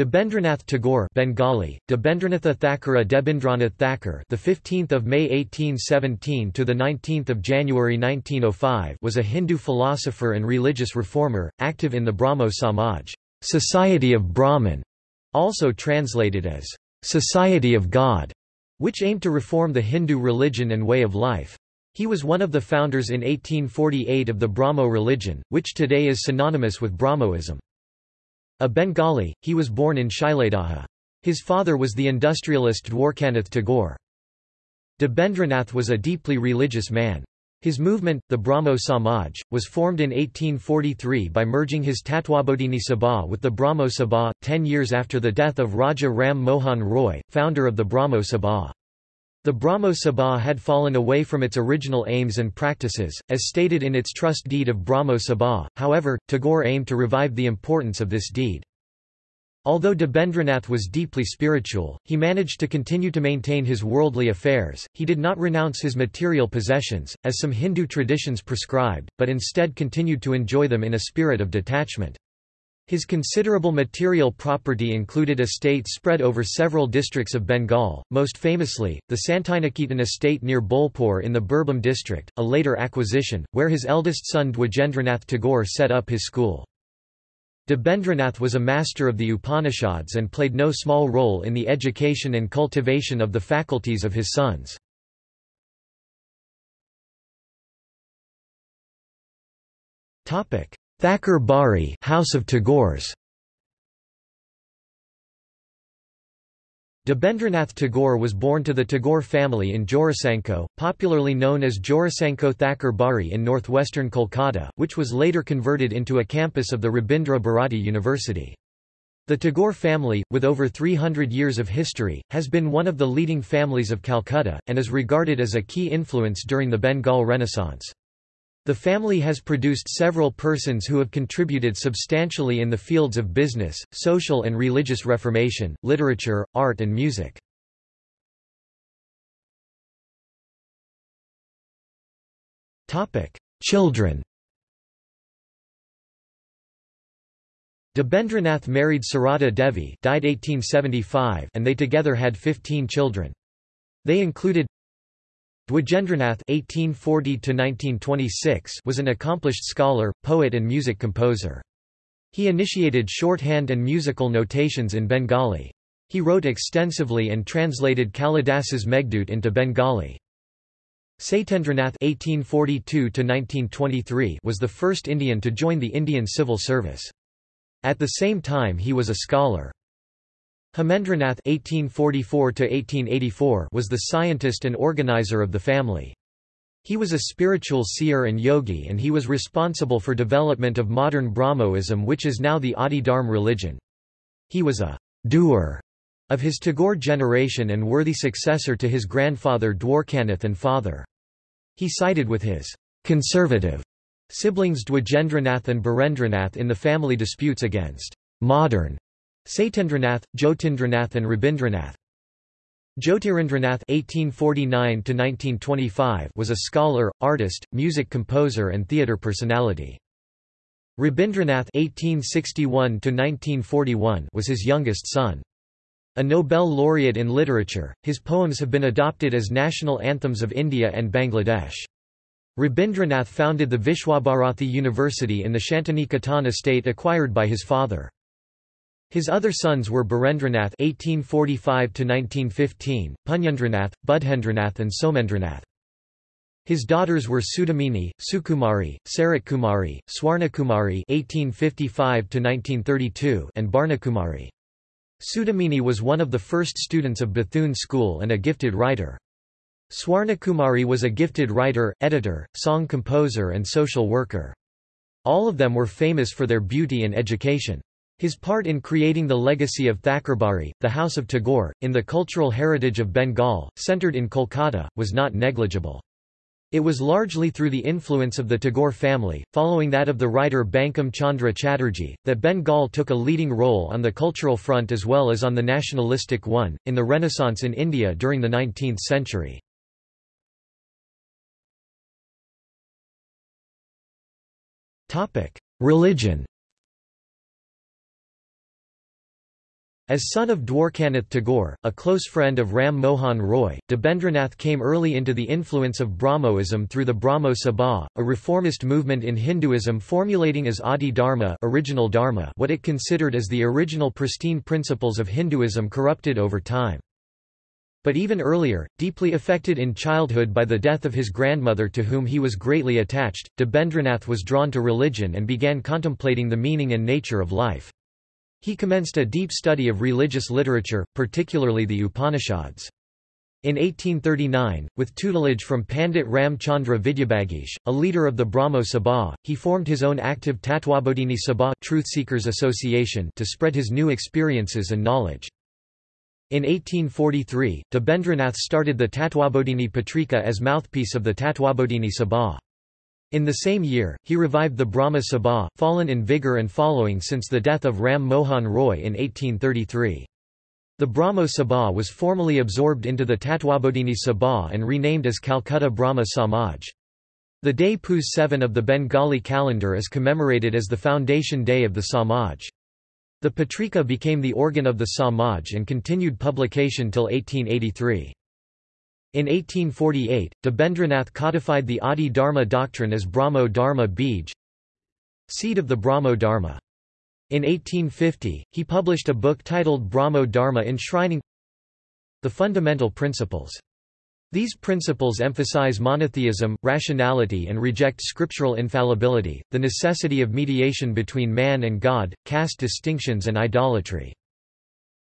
Debendranath Tagore Bengali Debendranatha Thakura Debindranath Thakur the 15th of May 1817 to the 19th of January 1905 was a Hindu philosopher and religious reformer active in the Brahmo Samaj Society of Brahman also translated as Society of God which aimed to reform the Hindu religion and way of life. He was one of the founders in 1848 of the Brahmo religion which today is synonymous with Brahmoism a Bengali, he was born in Shailedaha. His father was the industrialist Dwarkanath Tagore. Debendranath was a deeply religious man. His movement, the Brahmo Samaj, was formed in 1843 by merging his Tatwabodhini Sabha with the Brahmo Sabha, ten years after the death of Raja Ram Mohan Roy, founder of the Brahmo Sabha. The Brahmo Sabha had fallen away from its original aims and practices, as stated in its trust deed of Brahmo Sabha, however, Tagore aimed to revive the importance of this deed. Although Debendranath was deeply spiritual, he managed to continue to maintain his worldly affairs, he did not renounce his material possessions, as some Hindu traditions prescribed, but instead continued to enjoy them in a spirit of detachment. His considerable material property included estates spread over several districts of Bengal, most famously, the Santiniketan estate near Bolpur in the Birbhum district, a later acquisition, where his eldest son Dwijendranath Tagore set up his school. Debendranath was a master of the Upanishads and played no small role in the education and cultivation of the faculties of his sons. Thakur Bari House of Tagores Debendranath Tagore was born to the Tagore family in Jorasanko, popularly known as Jorasanko Thakur Bari in northwestern Kolkata, which was later converted into a campus of the Rabindra Bharati University. The Tagore family, with over 300 years of history, has been one of the leading families of Calcutta, and is regarded as a key influence during the Bengal Renaissance. The family has produced several persons who have contributed substantially in the fields of business, social and religious reformation, literature, art and music. Children Debendranath married Sarada Devi died 1875 and they together had 15 children. They included Dwijendranath (1840–1926) was an accomplished scholar, poet, and music composer. He initiated shorthand and musical notations in Bengali. He wrote extensively and translated Kalidasa's Meghdut into Bengali. Satyendranath (1842–1923) was the first Indian to join the Indian civil service. At the same time he was a scholar. Hemendranath (1844–1884) was the scientist and organizer of the family. He was a spiritual seer and yogi and he was responsible for development of modern Brahmoism which is now the Adi Dharm religion. He was a doer of his Tagore generation and worthy successor to his grandfather Dwarkanath and father. He sided with his conservative siblings Dwijendranath and Birendranath in the family disputes against modern Satyendranath, Jyotindranath and Rabindranath. Jyotirindranath (1849–1925) was a scholar, artist, music composer, and theatre personality. Rabindranath (1861–1941) was his youngest son. A Nobel laureate in literature, his poems have been adopted as national anthems of India and Bangladesh. Rabindranath founded the Visva-Bharati University in the Shantiniketan estate acquired by his father. His other sons were Birendranath (1845–1915), Punyendranath, Budhendranath, and Somendranath. His daughters were Sudamini, Sukumari, Saratkumari, Swarnakumari (1855–1932), and Barnakumari. Sudamini was one of the first students of Bethune School and a gifted writer. Swarnakumari was a gifted writer, editor, song composer and social worker. All of them were famous for their beauty and education. His part in creating the legacy of Thakurbari, the House of Tagore, in the cultural heritage of Bengal, centered in Kolkata, was not negligible. It was largely through the influence of the Tagore family, following that of the writer Bankim Chandra Chatterjee, that Bengal took a leading role on the cultural front as well as on the nationalistic one, in the Renaissance in India during the 19th century. Religion As son of Dwarkanath Tagore, a close friend of Ram Mohan Roy, Debendranath came early into the influence of Brahmoism through the Brahmo Sabha, a reformist movement in Hinduism formulating as Adi Dharma, original dharma what it considered as the original pristine principles of Hinduism corrupted over time. But even earlier, deeply affected in childhood by the death of his grandmother to whom he was greatly attached, Debendranath was drawn to religion and began contemplating the meaning and nature of life. He commenced a deep study of religious literature, particularly the Upanishads. In 1839, with tutelage from Pandit Ram Chandra Vidyabagish, a leader of the Brahmo Sabha, he formed his own active Tatwabodhini Sabha Truth Seekers Association to spread his new experiences and knowledge. In 1843, Debendranath started the Tatwabodhini Patrika as mouthpiece of the Tatwabodhini Sabha. In the same year, he revived the Brahma Sabha, fallen in vigour and following since the death of Ram Mohan Roy in 1833. The Brahmo Sabha was formally absorbed into the Tatwabodhini Sabha and renamed as Calcutta Brahma Samaj. The day Poush 7 of the Bengali calendar is commemorated as the foundation day of the Samaj. The Patrika became the organ of the Samaj and continued publication till 1883. In 1848, Debendranath codified the Adi Dharma doctrine as Brahmo Dharma Bij, seed of the Brahmo Dharma. In 1850, he published a book titled Brahmo Dharma enshrining the fundamental principles. These principles emphasize monotheism, rationality and reject scriptural infallibility, the necessity of mediation between man and God, caste distinctions and idolatry.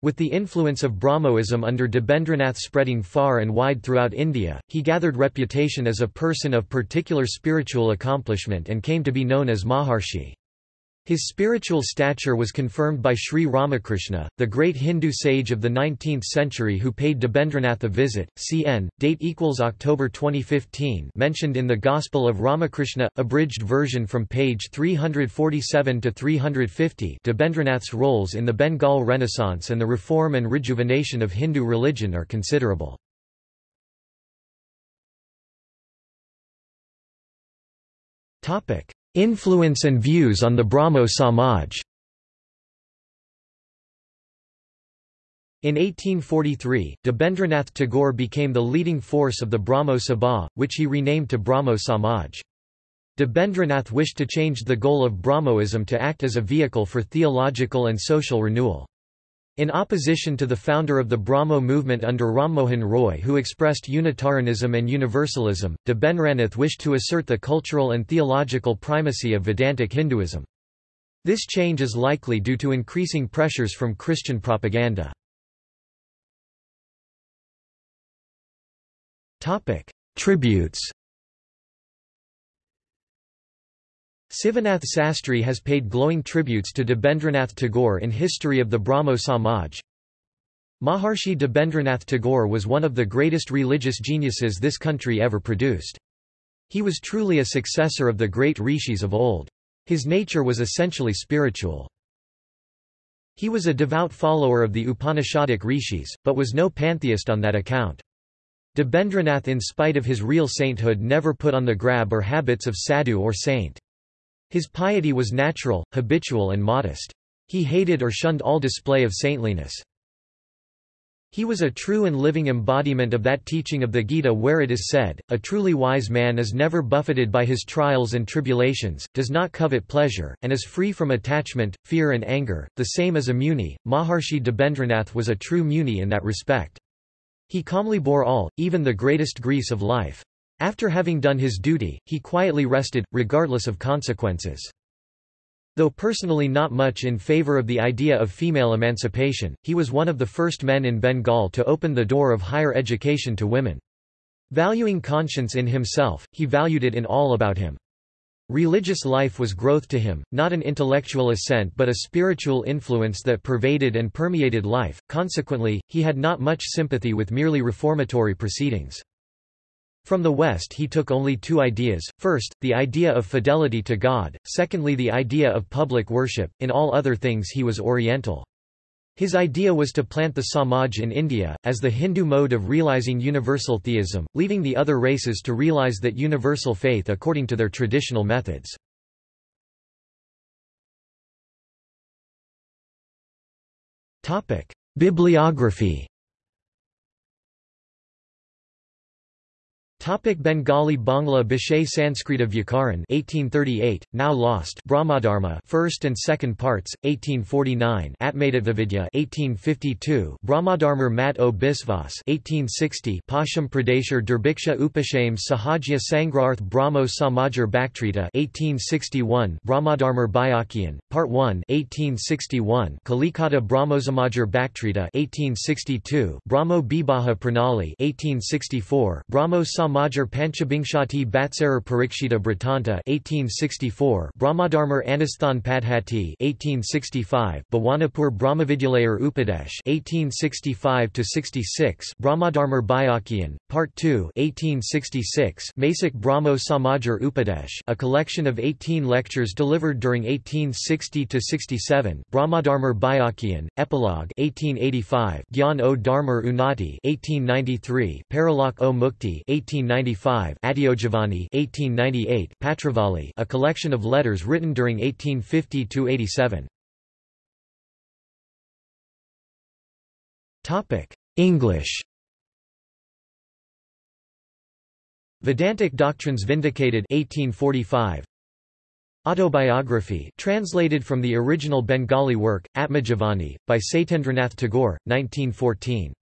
With the influence of Brahmoism under Debendranath spreading far and wide throughout India, he gathered reputation as a person of particular spiritual accomplishment and came to be known as Maharshi. His spiritual stature was confirmed by Sri Ramakrishna, the great Hindu sage of the 19th century who paid Debendranath a visit. Cn. Date equals October 2015. Mentioned in the Gospel of Ramakrishna, abridged version from page 347 to 350. Debendranath's roles in the Bengal Renaissance and the reform and rejuvenation of Hindu religion are considerable. Topic: Influence and views on the Brahmo Samaj In 1843, Debendranath Tagore became the leading force of the Brahmo Sabha, which he renamed to Brahmo Samaj. Debendranath wished to change the goal of Brahmoism to act as a vehicle for theological and social renewal. In opposition to the founder of the Brahmo movement under Rammohan Roy who expressed Unitarianism and Universalism, Debendranath wished to assert the cultural and theological primacy of Vedantic Hinduism. This change is likely due to increasing pressures from Christian propaganda. Tributes Sivanath Sastry has paid glowing tributes to Debendranath Tagore in History of the Brahmo Samaj. Maharshi Debendranath Tagore was one of the greatest religious geniuses this country ever produced. He was truly a successor of the great rishis of old. His nature was essentially spiritual. He was a devout follower of the Upanishadic rishis, but was no pantheist on that account. Debendranath in spite of his real sainthood never put on the grab or habits of sadhu or saint. His piety was natural, habitual and modest. He hated or shunned all display of saintliness. He was a true and living embodiment of that teaching of the Gita where it is said, A truly wise man is never buffeted by his trials and tribulations, does not covet pleasure, and is free from attachment, fear and anger, the same as a muni. Maharshi Debendranath was a true muni in that respect. He calmly bore all, even the greatest griefs of life. After having done his duty, he quietly rested, regardless of consequences. Though personally not much in favor of the idea of female emancipation, he was one of the first men in Bengal to open the door of higher education to women. Valuing conscience in himself, he valued it in all about him. Religious life was growth to him, not an intellectual assent but a spiritual influence that pervaded and permeated life, consequently, he had not much sympathy with merely reformatory proceedings. From the West he took only two ideas, first, the idea of fidelity to God, secondly the idea of public worship, in all other things he was Oriental. His idea was to plant the Samaj in India, as the Hindu mode of realizing universal theism, leaving the other races to realize that universal faith according to their traditional methods. Bibliography Topic Bengali Bangla Bishay Sanskrit of Vyakaran 1838 now lost Brahmadharma first and second parts 1849 Atmadavidya 1852 Brahmadharma Mat o Bisvas 1860 Pasham Pradeshar Durbiksha Upashame Sahajya Sangrarth Brahmo Samajar Bhaktrita 1861 Brahmadharma Byakian Part 1 1861 Kalikata Brahmosamajar Bhaktrita 1862 Brahmo Bibaha Pranali 1864 Brahmo Samajar Panchabingshati Batsarar Parikshita Bratanta 1864 Brahmadharmar Anasthan Padhati 1865 Bhawanapur Brahmavidyalayar Upadesh 1865 66 Brahmadharmar Byakian Part 2 1866 Masic Brahmo Samajar Upadesh a collection of 18 lectures delivered during 1860 67 Brahmadharmar Byakian Epilogue 1885 Gyan o Dharmar Unati 1893 Parilak o Mukti 18 1895 Adiojavani 1898 Patravali a collection of letters written during 1850–87. English. Vedantic Doctrines Vindicated 1845 Autobiography translated from the original Bengali work, Atmajavani, by Satyendranath Tagore, 1914